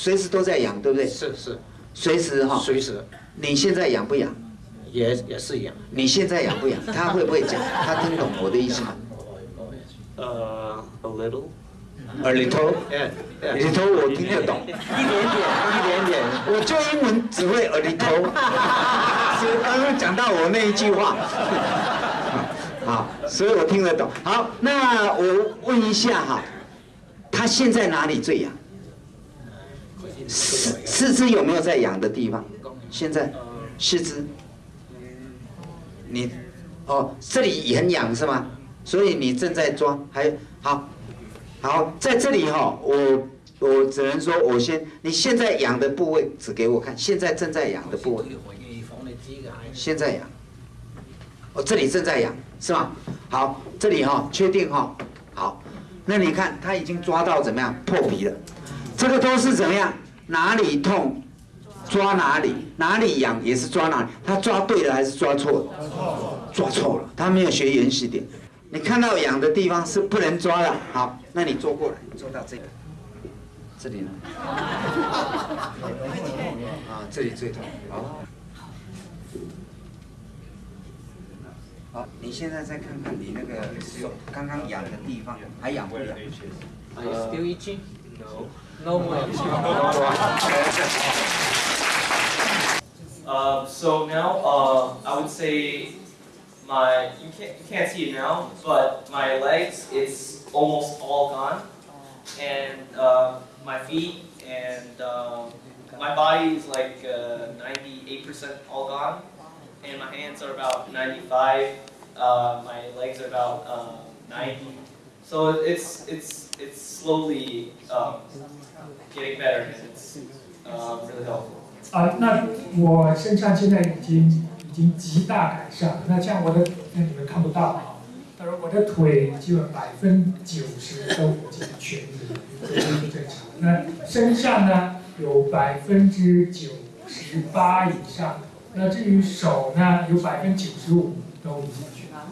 随时都在痒，对不对？是是，随时哈。随时。你现在痒不痒？也也是痒。你现在痒不痒？他会不会讲？他听懂我的意思吗？呃，a little。A little。A little 我听得懂。一点点，一点点。我就英文只会 a little。刚刚讲到我那一句话。好，所以我听得懂。好，那我问一下哈，他现在哪里最痒？四四肢有没有在痒的地方？现在四肢，你哦，这里也很痒是吗？所以你正在抓，还好，好在这里哈，我我只能说，我先，你现在痒的部位指给我看，现在正在痒的部位，现在痒，哦，这里正在痒。是吗？好，这里哈，确定哈，好，那你看他已经抓到怎么样破皮了？这个都是怎么样？哪里痛抓哪里，哪里痒也是抓哪里。他抓对了还是抓错了？抓错了，他没有学原始点。你看到痒的地方是不能抓的。好，那你坐过来，坐到这个，这里呢？啊，这里最痛。好。好，你现在再看看你那个手刚刚痒的地方还痒不痒？Are you still itching? No. No more. Uh, so now, uh, I would say my you can't you can't see it now, but my legs it's almost all gone, and uh, my feet and uh, my body is like 98% uh, all gone and my hands are about 95. Uh, my legs are about uh, 90. So it's it's it's slowly um, getting better and it's uh, really helpful. 啊，那我身上现在已经已经极大改善。那像我的，那你们看不到啊，但是我的腿基本百分之九十都已经痊愈，这都是正常。那身上呢，有百分之九十八以上。那至于手呢，有百分之九十五都已经去了。